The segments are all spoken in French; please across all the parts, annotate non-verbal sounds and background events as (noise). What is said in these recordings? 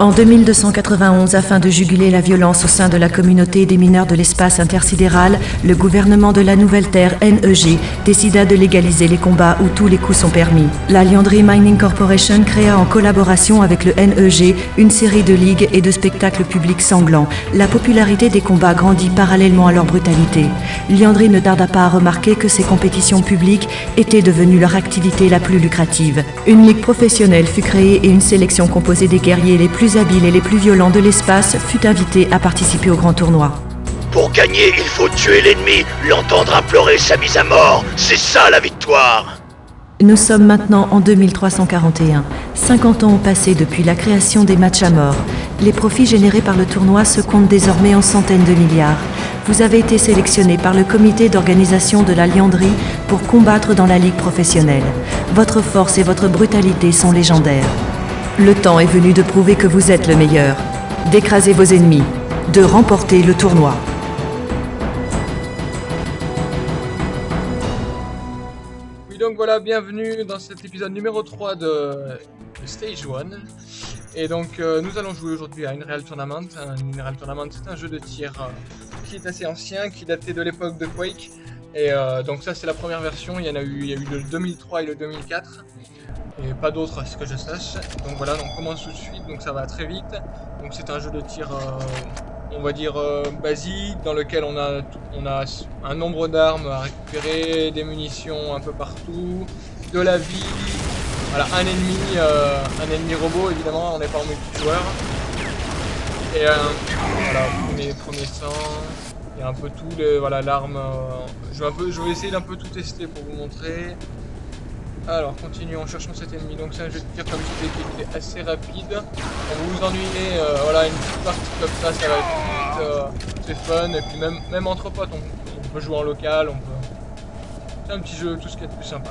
En 2291, afin de juguler la violence au sein de la communauté des mineurs de l'espace intersidéral, le gouvernement de la Nouvelle Terre, NEG, décida de légaliser les combats où tous les coups sont permis. La Liandry Mining Corporation créa en collaboration avec le NEG une série de ligues et de spectacles publics sanglants. La popularité des combats grandit parallèlement à leur brutalité. Liandry ne tarda pas à remarquer que ces compétitions publiques étaient devenues leur activité la plus lucrative. Une ligue professionnelle fut créée et une sélection composée des guerriers les plus plus habiles et les plus violents de l'espace fut invité à participer au grand tournoi. Pour gagner, il faut tuer l'ennemi, l'entendre implorer sa mise à mort. C'est ça la victoire Nous sommes maintenant en 2341. 50 ans ont passé depuis la création des matchs à mort. Les profits générés par le tournoi se comptent désormais en centaines de milliards. Vous avez été sélectionné par le comité d'organisation de la Lianderie pour combattre dans la ligue professionnelle. Votre force et votre brutalité sont légendaires. Le temps est venu de prouver que vous êtes le meilleur, d'écraser vos ennemis, de remporter le tournoi. Oui donc voilà, bienvenue dans cet épisode numéro 3 de, Stage 1. Et donc euh, nous allons jouer aujourd'hui à Unreal Tournament. Un Unreal Tournament c'est un jeu de tir euh, qui est assez ancien, qui datait de l'époque de Quake. Et euh, donc ça c'est la première version, il y en a eu, il y a eu le 2003 et le 2004 et pas d'autres à ce que je sache. Donc voilà, on commence tout de suite, donc ça va très vite. Donc c'est un jeu de tir, euh, on va dire, euh, basique, dans lequel on a, on a un nombre d'armes à récupérer, des munitions un peu partout, de la vie, voilà, un ennemi, euh, un ennemi robot évidemment, on n'est pas en multijoueur. Et voilà, premier, premier sang, il y a un peu tout, voilà l'arme, je, vais essayer d'un peu tout tester pour vous montrer. Alors, continuons, cherchons cet ennemi. Donc, c'est un jeu de tir, comme je qui est assez rapide. Vous vous ennuyez, euh, voilà, une petite partie comme ça, ça va être vite. Euh, c'est fun. Et puis, même, même entre potes, on, peut jouer en local. on peut. C'est un petit jeu, tout ce qui est plus sympa.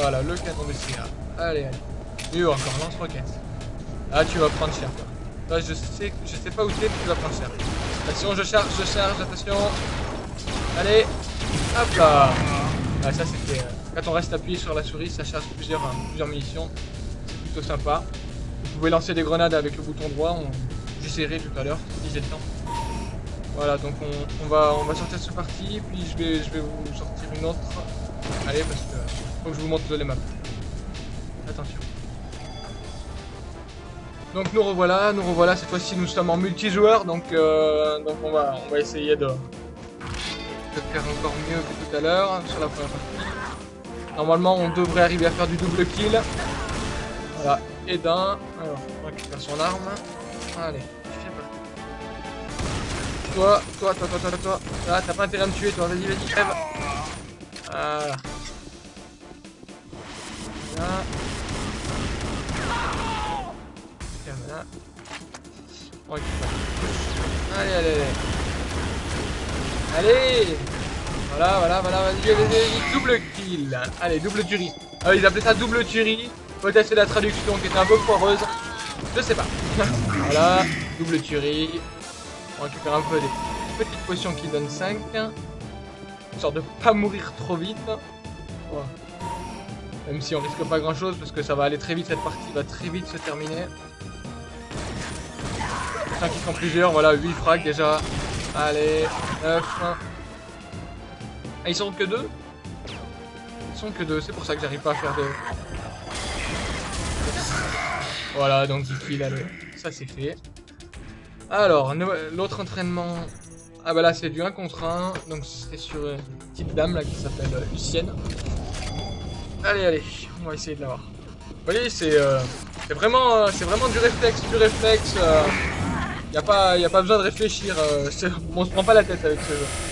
Voilà, le canon de CA. Allez, allez. Et encore, lance-roquette. Ah, tu vas prendre cher, quoi. Je sais, je sais pas où tu es, mais tu vas prendre cher. Attention, je charge, je charge, attention. Allez, hop là. Ah, ça, c'était. Euh, quand on reste appuyé sur la souris, ça charge plusieurs, hein, plusieurs munitions. C'est plutôt sympa. Vous pouvez lancer des grenades avec le bouton droit. J'essaierai tout à l'heure, si j'ai le temps. Voilà, donc on, va, on sortir ce parti, puis je vais, vous sortir une autre. Allez, parce que faut que je vous montre les maps. Attention. Donc nous revoilà, nous revoilà, cette fois-ci nous sommes en multijoueur, donc, euh, on, on va essayer de, de faire encore mieux que tout à l'heure sur la première partie. Normalement, on devrait arriver à faire du double kill. Voilà, et d'un. Alors, on récupère son arme. Allez, fais parti. Toi, toi, toi, toi, toi, toi. Ah, t'as pas intérêt à me tuer, toi. Vas-y, vas-y, crève. Voilà. Voilà. Voilà. On récupère. Allez, allez, allez. Allez voilà, voilà, voilà, vas-y, vas-y, double kill. Allez, double tuerie. Ah, ils appelaient ça double tuerie. Peut-être c'est la traduction qui était un peu foireuse. Je sais pas. (laughs) voilà, double tuerie. On récupère un peu des petites potions qui donnent 5. Histoire de pas mourir trop vite. Même si on risque pas grand chose parce que ça va aller très vite, cette partie va très vite se terminer. 5 qui sont plusieurs, voilà, 8 frags déjà. Allez, 9. Ah, ils sont que deux Ils sont que deux, c'est pour ça que j'arrive pas à faire de... Voilà, donc 10 kills, allez, ça c'est fait. Alors, l'autre entraînement... Ah bah là c'est du 1 contre 1, donc c'est sur une petite dame là qui s'appelle euh, Lucienne. Allez, allez, on va essayer de l'avoir. Vous voyez, c'est euh, vraiment, euh, c'est vraiment du réflexe, du réflexe. Il n'y a, a pas besoin de réfléchir, (laughs) on se prend pas la tête avec ce jeu.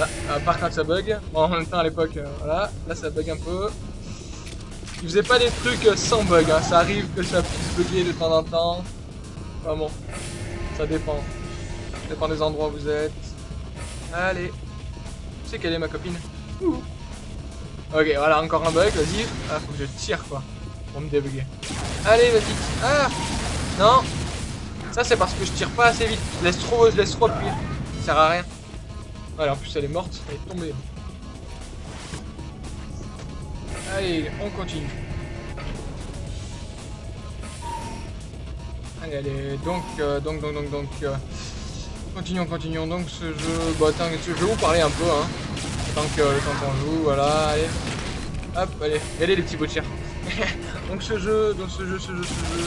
Ah, part quand ça bug. En même temps, à l'époque, euh, voilà. Là, ça bug un peu. Il faisait pas des trucs euh, sans bug. Hein. Ça arrive que ça puisse bugger de temps en temps. Enfin bon, ça dépend. Ça dépend des endroits où vous êtes. Allez. Tu sais quelle est ma copine? Ok, voilà, encore un bug, vas-y. Ah, faut que je tire, quoi. Pour me débugger. Allez, vas-y. Ah Non Ça, c'est parce que je tire pas assez vite. Je laisse trop, je laisse trop. Ça sert à rien. Voilà, en plus elle est morte, elle est tombée. Allez, on continue. Allez, allez, donc, euh, donc, donc, donc, donc, euh, continuons, continuons, donc ce jeu, bah attends, je vais vous parler un peu, hein, tant que, temps qu'on joue, voilà, allez, hop, allez, regardez les petits bouts (laughs) donc ce jeu, donc ce jeu, ce jeu, ce jeu,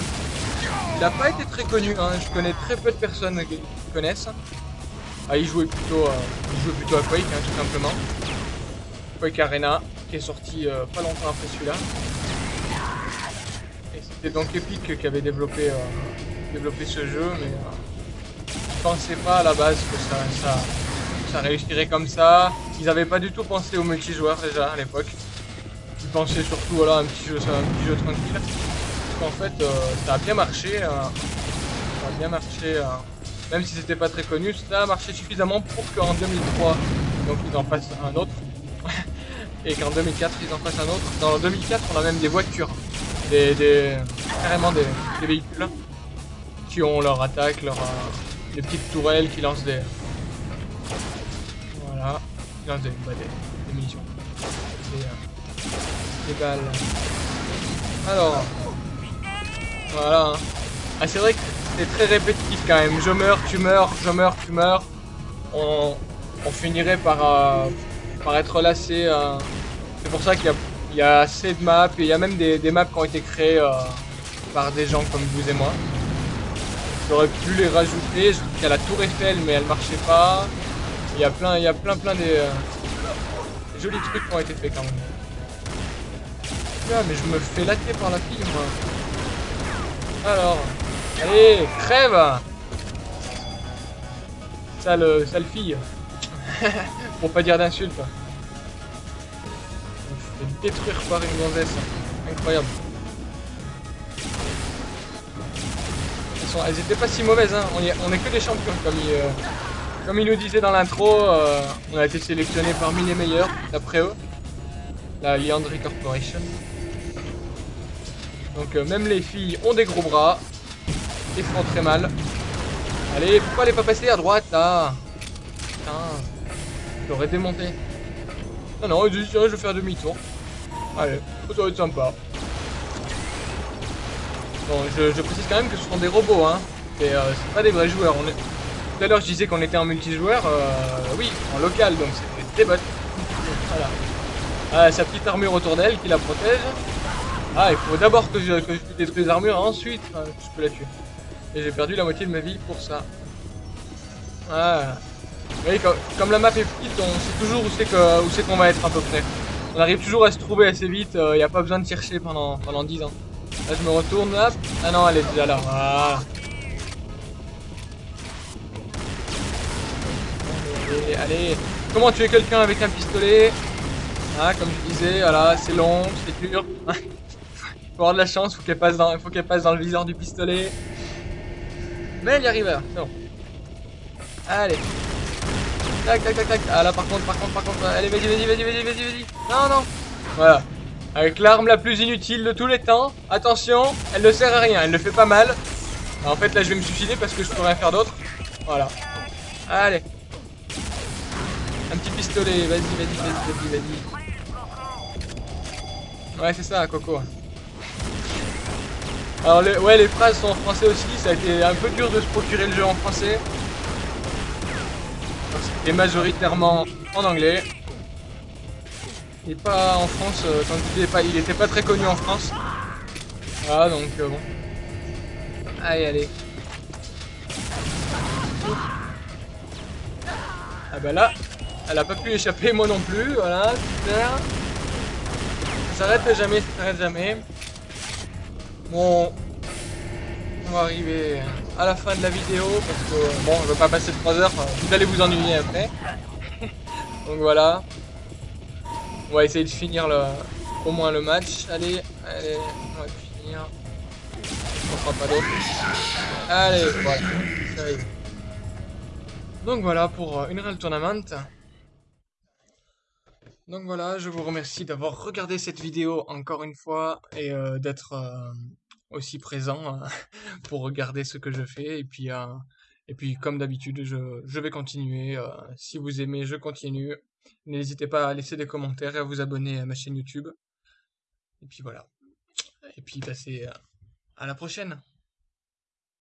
il n'a pas été très connu, hein, je connais très peu de personnes qui connaissent. Ah, il jouait plutôt, euh, plutôt à Quake, hein, tout simplement. Quake Arena, qui est sorti euh, pas longtemps après celui-là. Et c'était donc Epic qui avait développé, euh, développé ce jeu, mais je pensais pas à la base que ça, ça, ça réussirait comme ça. Ils n'avaient pas du tout pensé au multijoueur déjà à l'époque. Ils pensaient surtout voilà, un petit jeu, un petit jeu tranquille. En fait, ça a bien marché. Ça a bien marché. Même si c'était pas très connu, ça a marché suffisamment pour qu'en 2003, donc ils en fassent un autre. (laughs) et qu'en 2004, ils en fassent un autre. Dans 2004, on a même des voitures. Des, des carrément des, véhicules qui ont leur attaque, leur, euh, des petites tourelles qui lancent des... Voilà. Qui lancent des, bah, des, munitions. Des, euh, balles. Alors, voilà. Hein. Ah, c'est vrai que c'est très répétitif quand même. Je meurs, tu meurs, je meurs, tu meurs. On, finirait par, euh, par être lassé. Euh. C'est pour ça qu'il y, y, a assez de maps. Et il y a même des, maps qui ont été créées euh, par des gens comme vous et moi. J'aurais pu les rajouter. Il y a la tour Eiffel, mais elle marchait pas. Il y a plein, il y a plein, plein des jolis trucs qui ont été faits quand même. Ah, mais je me fais latter par la fille, moi. Alors, allez, crève Sale, sale fille. (laughs) Pour pas dire d'insulte. Détruire par une gonzesse. Incroyable. Elles, sont, elles étaient pas si mauvaises, hein. On, y, on est que des champions, comme il, euh, comme il nous disait dans l'intro. Euh, on a été sélectionné parmi les meilleurs, d'après eux. La Leandry Corporation. Donc euh, même les filles ont des gros bras et font très mal. Allez, pourquoi elle est pas passée à droite là Putain, j'aurais démonté. Non, non, je, vais faire demi-tour. Allez, ça va être sympa. Bon, je, précise quand même que ce sont des robots, hein. Et euh, c'est pas des vrais joueurs. Tout à l'heure, je disais qu'on était en multijoueur. Euh, oui, en local, donc c'est des bots. Voilà. Ah, sa petite armure autour d'elle qui la protège. Ah, il faut d'abord que je, que je détruise l'armure, ensuite je peux la tuer. Et j'ai perdu la moitié de ma vie pour ça. Ah. Vous voyez, comme, la map est petite, on sait toujours où c'est qu'on va être à peu près. On arrive toujours à se trouver assez vite, il euh, n'y a pas besoin de chercher pendant, pendant 10 ans. Là, je me retourne, hop. Ah non, elle est déjà là. Voilà. Allez, allez. Comment tuer quelqu'un avec un pistolet? Ah, comme je disais, voilà, c'est long, c'est dur. (laughs) Faut avoir de la chance, faut qu'elle passe faut qu'elle passe dans le viseur du pistolet. Mais elle y arrive là, c'est bon. Allez. Tac, tac, tac, tac. Ah là, par contre, par contre, par contre. Allez, vas-y, vas-y, vas-y, vas-y, vas-y, vas-y. Non, non. Voilà. Avec l'arme la plus inutile de tous les temps. Attention, elle ne sert à rien, elle ne fait pas mal. en fait, là, je vais me suicider parce que je peux rien faire d'autre. Voilà. Allez. Un petit pistolet, vas-y, vas-y, vas-y, vas-y, vas-y. Ouais, c'est ça, Coco. Alors les, ouais les phrases sont en français aussi, ça a été un peu dur de se procurer le jeu en français. C'était majoritairement en anglais. Et pas en France, euh, il était pas très connu en France. Voilà donc euh, bon. Allez allez. Ah bah là, elle a pas pu échapper, moi non plus, voilà, super. Ça s'arrête jamais, ça s'arrête jamais. Bon, on va arriver à la fin de la vidéo parce que bon, je vais pas passer 3 heures, vous allez vous ennuyer après. (laughs) Donc voilà. On va essayer de finir le, au moins le match. Allez, allez, on va finir. On fera pas d'autre. Allez, voilà. Donc voilà pour Unreal Tournament. Donc voilà, je vous remercie d'avoir regardé cette vidéo encore une fois et euh, d'être euh, aussi présent euh, (laughs) pour regarder ce que je fais. Et puis, comme d'habitude, je, vais continuer. Si vous aimez, je continue. N'hésitez pas à laisser des commentaires et à vous abonner à ma chaîne YouTube. Et puis voilà. Et puis passez à la prochaine.